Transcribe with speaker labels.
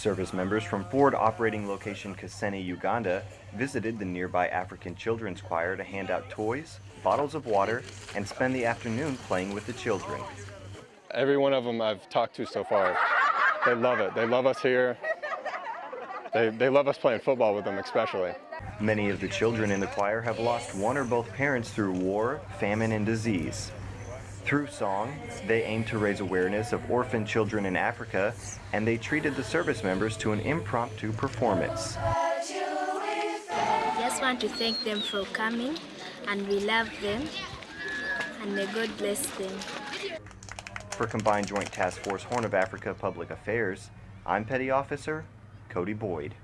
Speaker 1: Service members from Forward Operating Location Kasene, Uganda visited the nearby African Children's Choir to hand out toys, bottles of water, and spend the afternoon playing with the children.
Speaker 2: Every one of them I've talked to so far, they love it. They love us here. They, they love us playing football with them especially.
Speaker 1: Many of the children in the choir have lost one or both parents through war, famine, and disease. Through song, they aim to raise awareness of orphan children in Africa, and they treated the service members to an impromptu performance.
Speaker 3: Just want to thank them for coming, and we love them, and may God bless them.
Speaker 1: For Combined Joint Task Force Horn of Africa Public Affairs, I'm Petty Officer Cody Boyd.